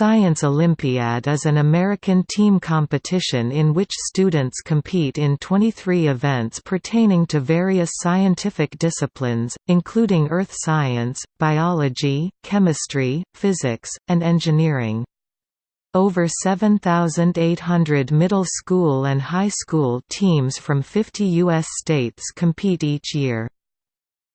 Science Olympiad is an American team competition in which students compete in 23 events pertaining to various scientific disciplines, including earth science, biology, chemistry, physics, and engineering. Over 7,800 middle school and high school teams from 50 U.S. states compete each year.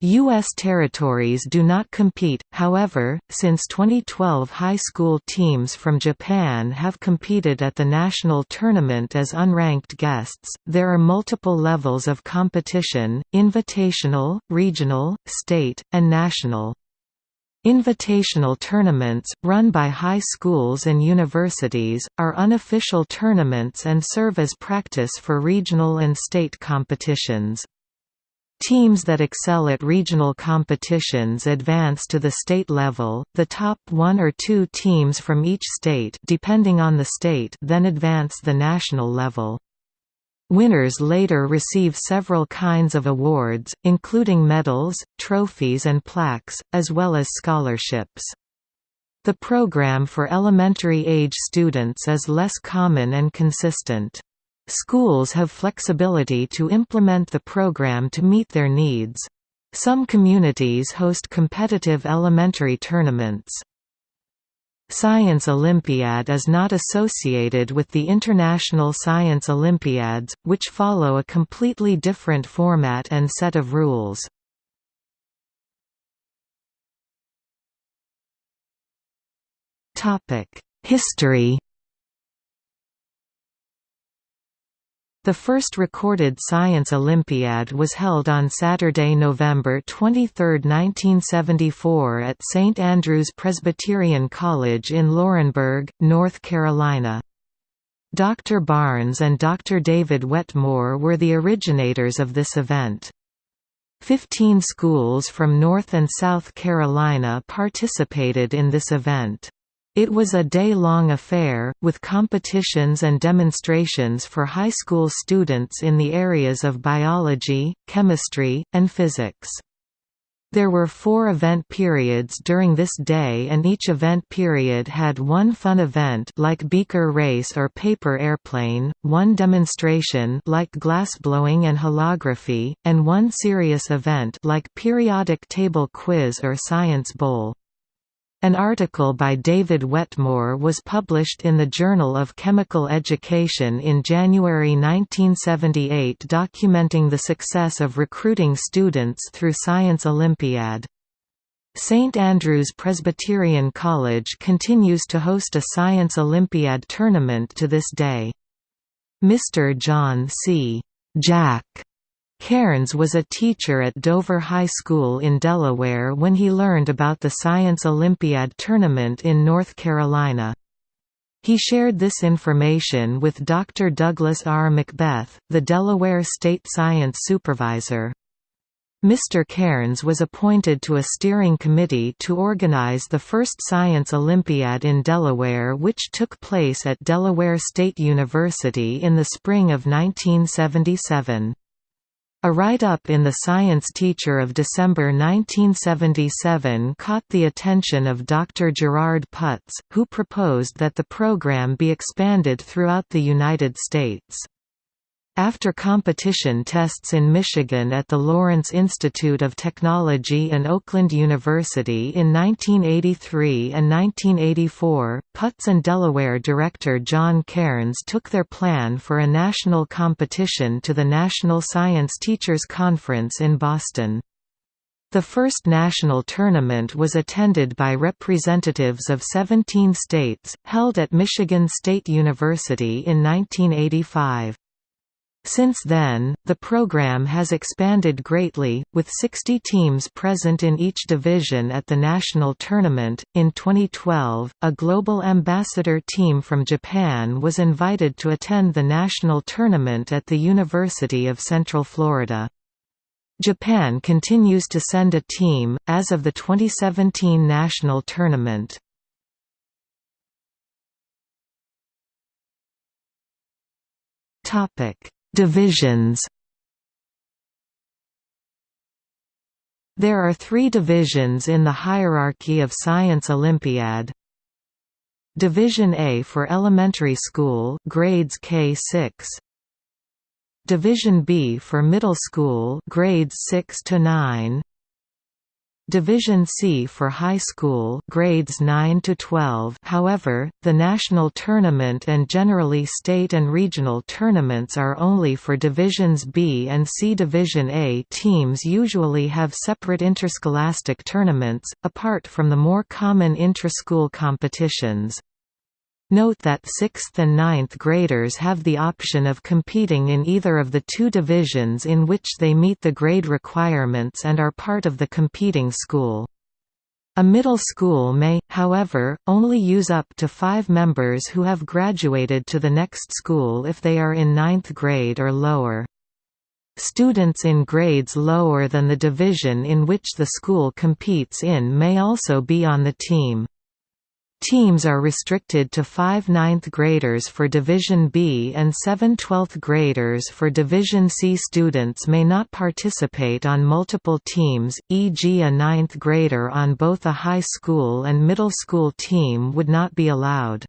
U.S. territories do not compete, however, since 2012 high school teams from Japan have competed at the national tournament as unranked guests. There are multiple levels of competition invitational, regional, state, and national. Invitational tournaments, run by high schools and universities, are unofficial tournaments and serve as practice for regional and state competitions. Teams that excel at regional competitions advance to the state level, the top one or two teams from each state depending on the state then advance the national level. Winners later receive several kinds of awards, including medals, trophies and plaques, as well as scholarships. The program for elementary-age students is less common and consistent. Schools have flexibility to implement the program to meet their needs. Some communities host competitive elementary tournaments. Science Olympiad is not associated with the International Science Olympiads, which follow a completely different format and set of rules. History The first recorded Science Olympiad was held on Saturday, November 23, 1974 at St. Andrew's Presbyterian College in Laurinburg, North Carolina. Dr. Barnes and Dr. David Wetmore were the originators of this event. Fifteen schools from North and South Carolina participated in this event. It was a day-long affair, with competitions and demonstrations for high school students in the areas of biology, chemistry, and physics. There were four event periods during this day and each event period had one fun event like beaker race or paper airplane, one demonstration like glassblowing and holography, and one serious event like periodic table quiz or science bowl. An article by David Wetmore was published in the Journal of Chemical Education in January 1978 documenting the success of recruiting students through Science Olympiad. St. Andrew's Presbyterian College continues to host a Science Olympiad tournament to this day. Mr. John C. Jack Cairns was a teacher at Dover High School in Delaware when he learned about the Science Olympiad tournament in North Carolina. He shared this information with Dr. Douglas R. Macbeth, the Delaware State Science Supervisor. Mr. Cairns was appointed to a steering committee to organize the first Science Olympiad in Delaware which took place at Delaware State University in the spring of 1977. A write-up in the Science Teacher of December 1977 caught the attention of Dr. Gerard Putz, who proposed that the program be expanded throughout the United States. After competition tests in Michigan at the Lawrence Institute of Technology and Oakland University in 1983 and 1984, Putz and Delaware director John Cairns took their plan for a national competition to the National Science Teachers Conference in Boston. The first national tournament was attended by representatives of 17 states, held at Michigan State University in 1985. Since then, the program has expanded greatly, with 60 teams present in each division at the national tournament. In 2012, a global ambassador team from Japan was invited to attend the national tournament at the University of Central Florida. Japan continues to send a team, as of the 2017 national tournament. Topic Divisions. There are three divisions in the hierarchy of Science Olympiad. Division A for elementary school grades K6 Division B for middle school grades 6 to 9 Division C for high school grades 9 to 12 however, the national tournament and generally state and regional tournaments are only for Divisions B and C. Division A teams usually have separate interscholastic tournaments, apart from the more common intra-school competitions. Note that 6th and 9th graders have the option of competing in either of the two divisions in which they meet the grade requirements and are part of the competing school. A middle school may, however, only use up to five members who have graduated to the next school if they are in ninth grade or lower. Students in grades lower than the division in which the school competes in may also be on the team. Teams are restricted to five ninth graders for Division B and seven twelfth graders for Division C. Students may not participate on multiple teams, e.g. a ninth grader on both a high school and middle school team would not be allowed.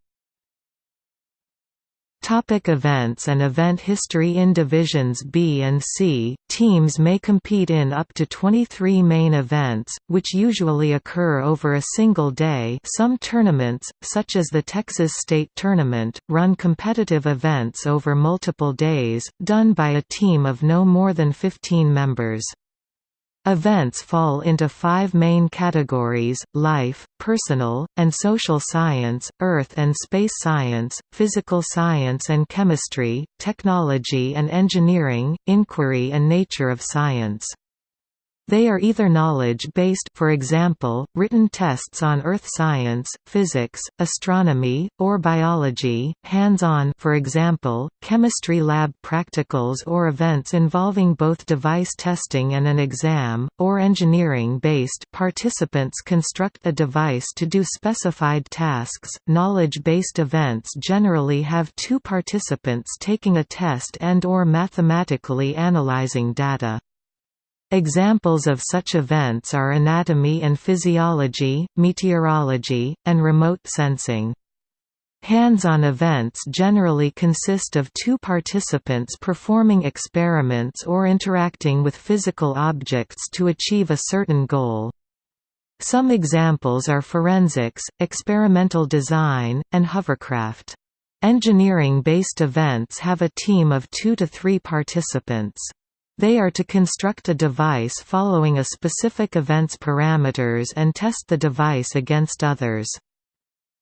Topic events and event history In Divisions B and C, teams may compete in up to 23 main events, which usually occur over a single day some tournaments, such as the Texas State Tournament, run competitive events over multiple days, done by a team of no more than 15 members. Events fall into five main categories, life, personal, and social science, earth and space science, physical science and chemistry, technology and engineering, inquiry and nature of science. They are either knowledge-based for example, written tests on earth science, physics, astronomy, or biology, hands-on for example, chemistry lab practicals or events involving both device testing and an exam, or engineering-based participants construct a device to do specified tasks. Knowledge-based events generally have two participants taking a test and or mathematically analyzing data. Examples of such events are anatomy and physiology, meteorology, and remote sensing. Hands-on events generally consist of two participants performing experiments or interacting with physical objects to achieve a certain goal. Some examples are forensics, experimental design, and hovercraft. Engineering-based events have a team of two to three participants. They are to construct a device following a specific event's parameters and test the device against others.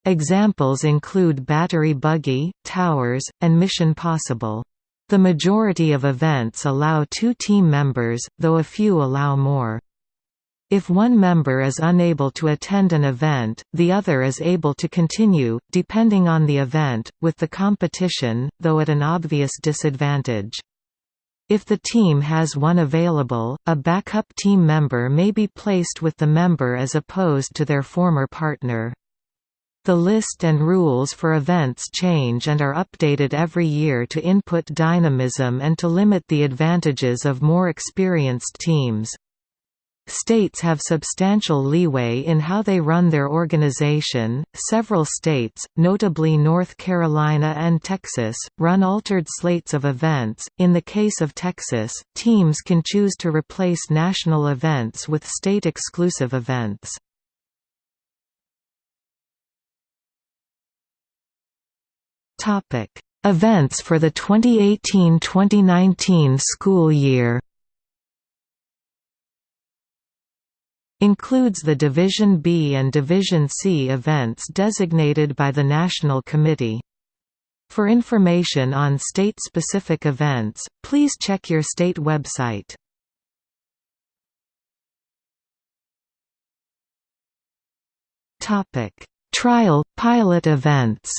Examples include Battery Buggy, Towers, and Mission Possible. The majority of events allow two team members, though a few allow more. If one member is unable to attend an event, the other is able to continue, depending on the event, with the competition, though at an obvious disadvantage. If the team has one available, a backup team member may be placed with the member as opposed to their former partner. The list and rules for events change and are updated every year to input dynamism and to limit the advantages of more experienced teams. States have substantial leeway in how they run their organization. Several states, notably North Carolina and Texas, run altered slates of events. In the case of Texas, teams can choose to replace national events with state exclusive events. Topic: Events for the 2018-2019 school year. Includes the Division B and Division C events designated by the National Committee. For information on state-specific events, please check your state website. Trial, pilot events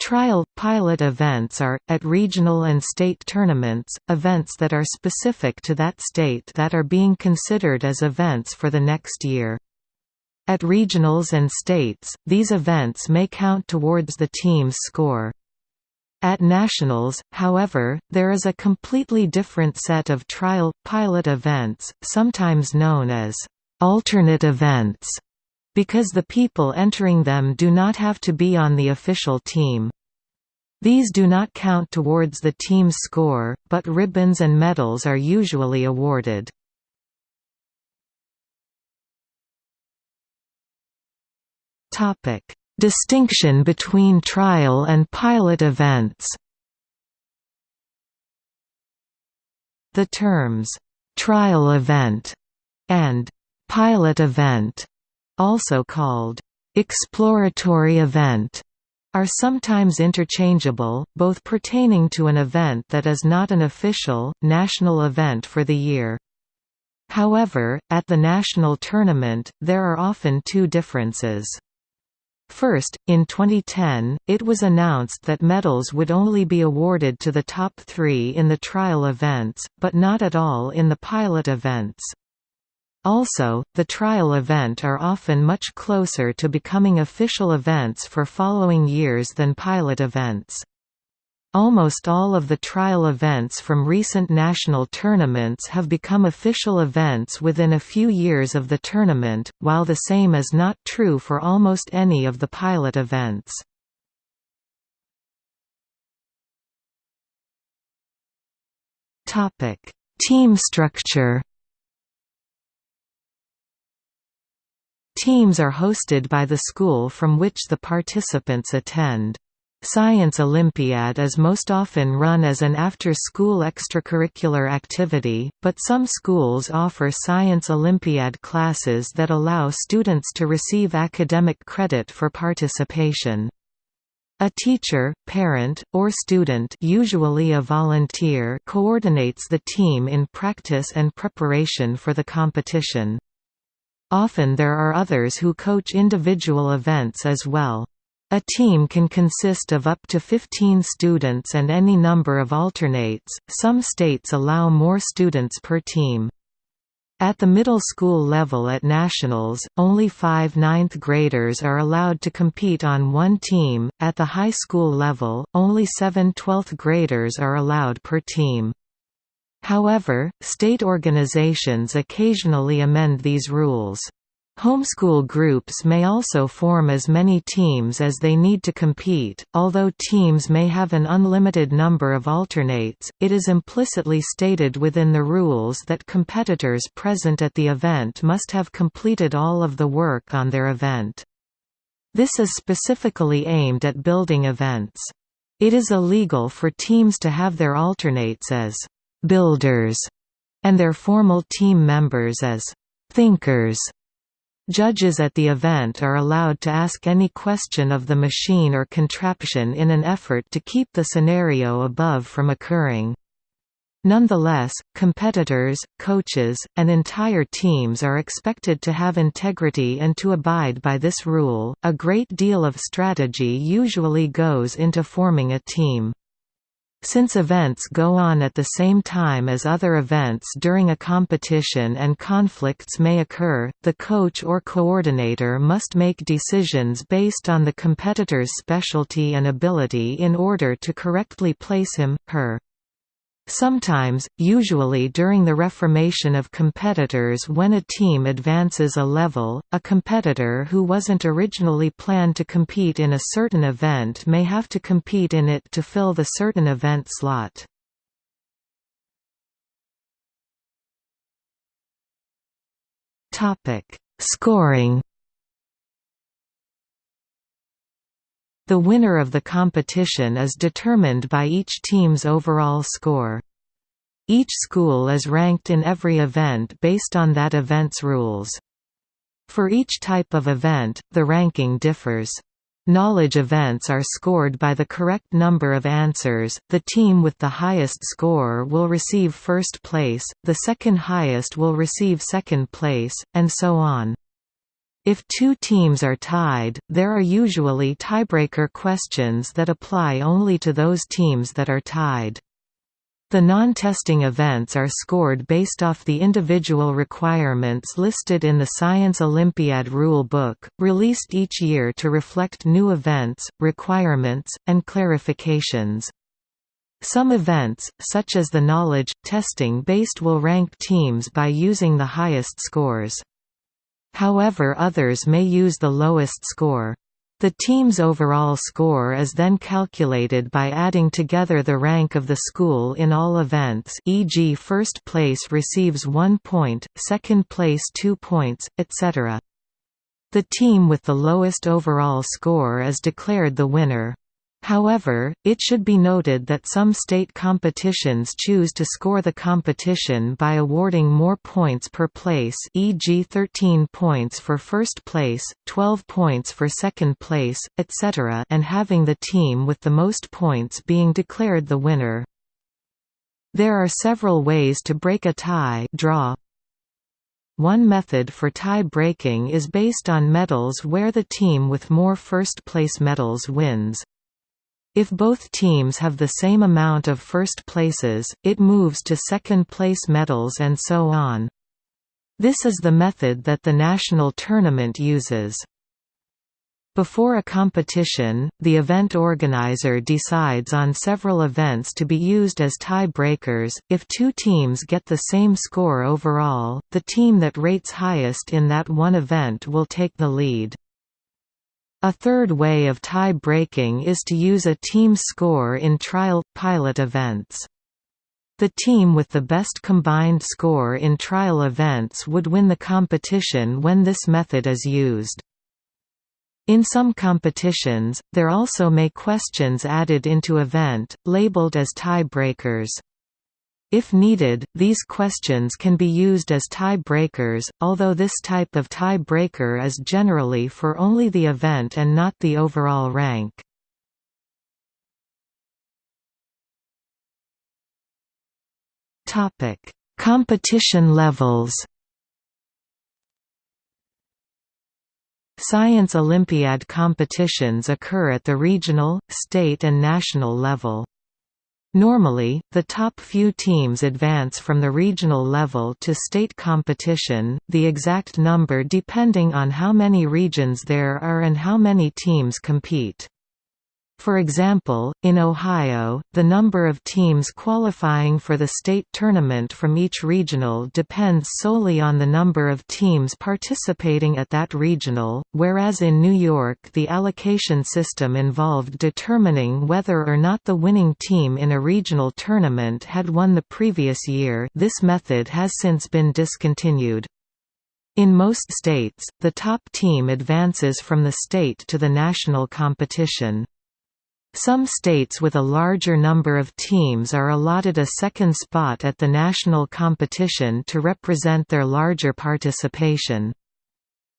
Trial, pilot events are, at regional and state tournaments, events that are specific to that state that are being considered as events for the next year. At regionals and states, these events may count towards the team's score. At nationals, however, there is a completely different set of trial, pilot events, sometimes known as alternate events, because the people entering them do not have to be on the official team. These do not count towards the team's score, but ribbons and medals are usually awarded. Distinction between trial and pilot events The terms, "'trial event' and "'pilot event' also called, "'exploratory event' are sometimes interchangeable, both pertaining to an event that is not an official, national event for the year. However, at the national tournament, there are often two differences. First, in 2010, it was announced that medals would only be awarded to the top three in the trial events, but not at all in the pilot events. Also, the trial event are often much closer to becoming official events for following years than pilot events. Almost all of the trial events from recent national tournaments have become official events within a few years of the tournament, while the same is not true for almost any of the pilot events. Team structure Teams are hosted by the school from which the participants attend. Science Olympiad is most often run as an after-school extracurricular activity, but some schools offer Science Olympiad classes that allow students to receive academic credit for participation. A teacher, parent, or student usually a volunteer coordinates the team in practice and preparation for the competition. Often there are others who coach individual events as well. A team can consist of up to 15 students and any number of alternates, some states allow more students per team. At the middle school level at nationals, only five ninth graders are allowed to compete on one team, at the high school level, only seven 12th graders are allowed per team. However, state organizations occasionally amend these rules. Homeschool groups may also form as many teams as they need to compete. Although teams may have an unlimited number of alternates, it is implicitly stated within the rules that competitors present at the event must have completed all of the work on their event. This is specifically aimed at building events. It is illegal for teams to have their alternates as builders, and their formal team members as thinkers. Judges at the event are allowed to ask any question of the machine or contraption in an effort to keep the scenario above from occurring. Nonetheless, competitors, coaches, and entire teams are expected to have integrity and to abide by this rule. A great deal of strategy usually goes into forming a team. Since events go on at the same time as other events during a competition and conflicts may occur, the coach or coordinator must make decisions based on the competitor's specialty and ability in order to correctly place him, her, Sometimes, usually during the reformation of competitors when a team advances a level, a competitor who wasn't originally planned to compete in a certain event may have to compete in it to fill the certain event slot. Scoring The winner of the competition is determined by each team's overall score. Each school is ranked in every event based on that event's rules. For each type of event, the ranking differs. Knowledge events are scored by the correct number of answers, the team with the highest score will receive first place, the second highest will receive second place, and so on. If two teams are tied, there are usually tiebreaker questions that apply only to those teams that are tied. The non-testing events are scored based off the individual requirements listed in the Science Olympiad Rule Book, released each year to reflect new events, requirements, and clarifications. Some events, such as the knowledge, testing based will rank teams by using the highest scores. However others may use the lowest score. The team's overall score is then calculated by adding together the rank of the school in all events e.g. first place receives 1 point, second place 2 points, etc. The team with the lowest overall score is declared the winner. However, it should be noted that some state competitions choose to score the competition by awarding more points per place e.g. 13 points for first place, 12 points for second place, etc. and having the team with the most points being declared the winner. There are several ways to break a tie draw. One method for tie breaking is based on medals where the team with more first-place medals wins. If both teams have the same amount of first places, it moves to second-place medals and so on. This is the method that the national tournament uses. Before a competition, the event organizer decides on several events to be used as tie-breakers. If two teams get the same score overall, the team that rates highest in that one event will take the lead. A third way of tie-breaking is to use a team score in trial – pilot events. The team with the best combined score in trial events would win the competition when this method is used. In some competitions, there also may questions added into event, labeled as tie-breakers. If needed, these questions can be used as tie-breakers, although this type of tie-breaker is generally for only the event and not the overall rank. Competition levels Science Olympiad competitions occur at the regional, state and national level. Normally, the top few teams advance from the regional level to state competition, the exact number depending on how many regions there are and how many teams compete. For example, in Ohio, the number of teams qualifying for the state tournament from each regional depends solely on the number of teams participating at that regional, whereas in New York the allocation system involved determining whether or not the winning team in a regional tournament had won the previous year this method has since been discontinued. In most states, the top team advances from the state to the national competition. Some states with a larger number of teams are allotted a second spot at the national competition to represent their larger participation.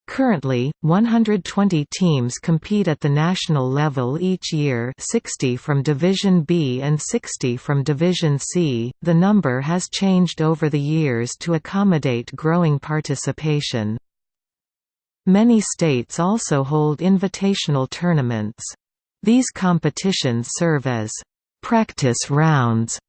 Currently, 120 teams compete at the national level each year 60 from Division B and 60 from Division C. The number has changed over the years to accommodate growing participation. Many states also hold invitational tournaments. These competitions serve as «practice rounds»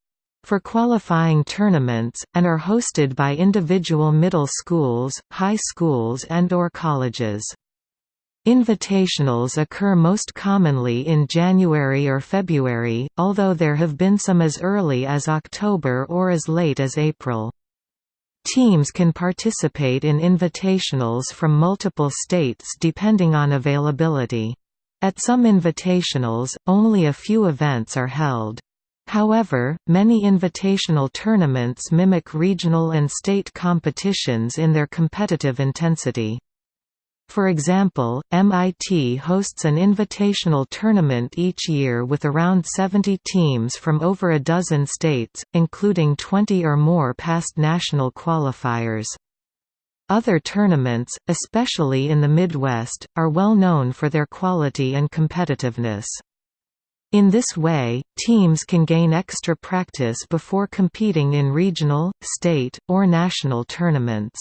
for qualifying tournaments, and are hosted by individual middle schools, high schools and or colleges. Invitationals occur most commonly in January or February, although there have been some as early as October or as late as April. Teams can participate in invitationals from multiple states depending on availability. At some invitationals, only a few events are held. However, many invitational tournaments mimic regional and state competitions in their competitive intensity. For example, MIT hosts an invitational tournament each year with around 70 teams from over a dozen states, including 20 or more past national qualifiers. Other tournaments, especially in the Midwest, are well known for their quality and competitiveness. In this way, teams can gain extra practice before competing in regional, state, or national tournaments.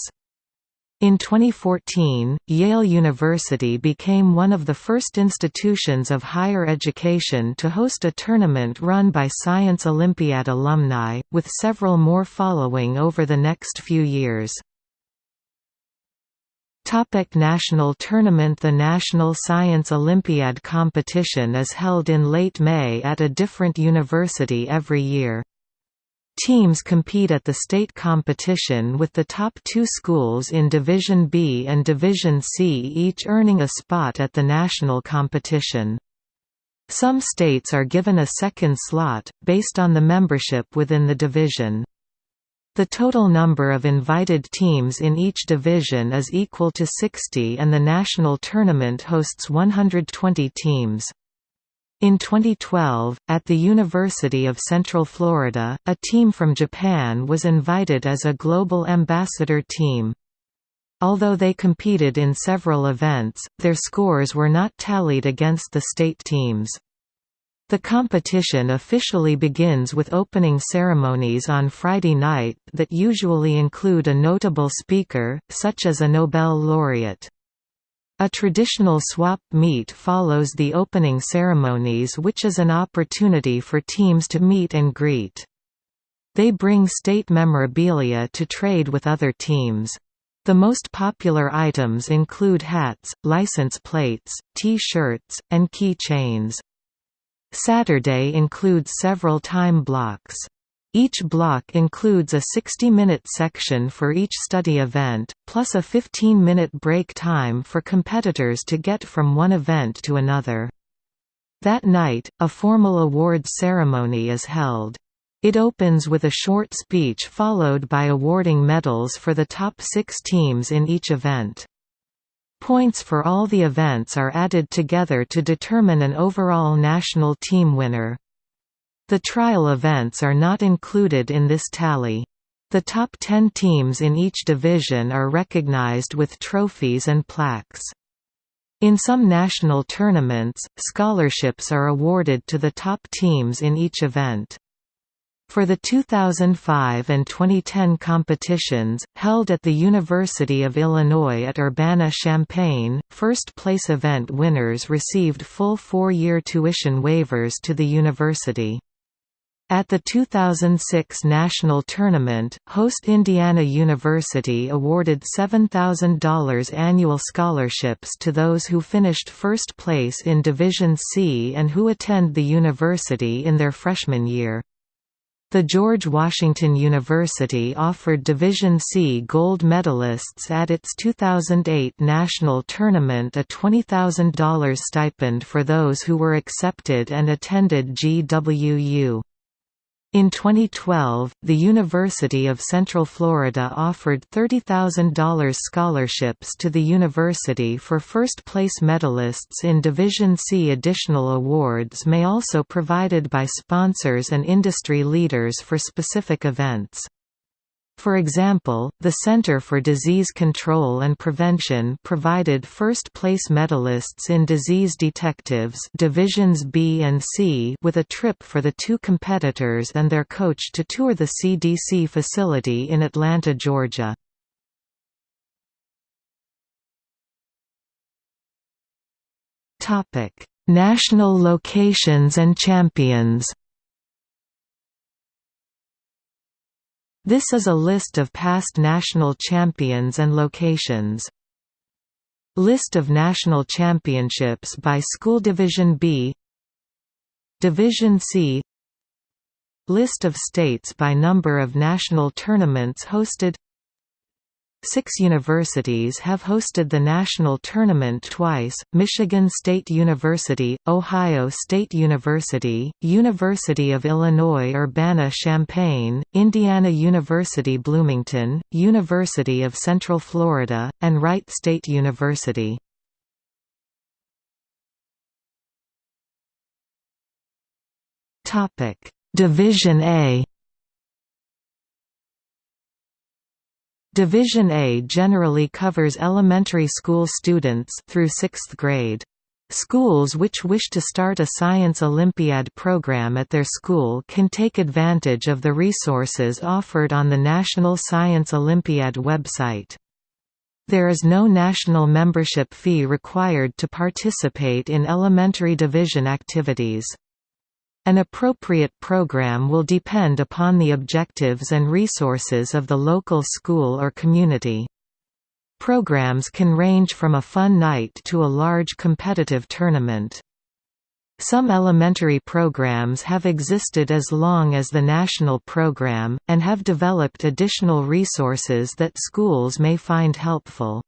In 2014, Yale University became one of the first institutions of higher education to host a tournament run by Science Olympiad alumni, with several more following over the next few years. Topic National Tournament The National Science Olympiad competition is held in late May at a different university every year. Teams compete at the state competition with the top two schools in Division B and Division C each earning a spot at the national competition. Some states are given a second slot, based on the membership within the division. The total number of invited teams in each division is equal to 60 and the national tournament hosts 120 teams. In 2012, at the University of Central Florida, a team from Japan was invited as a global ambassador team. Although they competed in several events, their scores were not tallied against the state teams. The competition officially begins with opening ceremonies on Friday night that usually include a notable speaker, such as a Nobel laureate. A traditional swap meet follows the opening ceremonies which is an opportunity for teams to meet and greet. They bring state memorabilia to trade with other teams. The most popular items include hats, license plates, T-shirts, and key chains. Saturday includes several time blocks. Each block includes a 60-minute section for each study event, plus a 15-minute break time for competitors to get from one event to another. That night, a formal awards ceremony is held. It opens with a short speech followed by awarding medals for the top six teams in each event. Points for all the events are added together to determine an overall national team winner. The trial events are not included in this tally. The top 10 teams in each division are recognized with trophies and plaques. In some national tournaments, scholarships are awarded to the top teams in each event. For the 2005 and 2010 competitions, held at the University of Illinois at Urbana-Champaign, first-place event winners received full four-year tuition waivers to the university. At the 2006 national tournament, host Indiana University awarded $7,000 annual scholarships to those who finished first place in Division C and who attend the university in their freshman year. The George Washington University offered Division C gold medalists at its 2008 national tournament a $20,000 stipend for those who were accepted and attended GWU. In 2012, the University of Central Florida offered $30,000 scholarships to the university for first-place medalists in Division C. Additional awards may also be provided by sponsors and industry leaders for specific events. For example, the Center for Disease Control and Prevention provided first-place medalists in Disease Detectives Divisions B and C with a trip for the two competitors and their coach to tour the CDC facility in Atlanta, Georgia. National locations and champions This is a list of past national champions and locations. List of national championships by School Division B. Division C. List of states by number of national tournaments hosted Six universities have hosted the national tournament twice, Michigan State University, Ohio State University, University of Illinois Urbana-Champaign, Indiana University Bloomington, University of Central Florida, and Wright State University. Division A Division A generally covers elementary school students through 6th grade. Schools which wish to start a Science Olympiad program at their school can take advantage of the resources offered on the National Science Olympiad website. There is no national membership fee required to participate in elementary division activities. An appropriate program will depend upon the objectives and resources of the local school or community. Programs can range from a fun night to a large competitive tournament. Some elementary programs have existed as long as the national program, and have developed additional resources that schools may find helpful.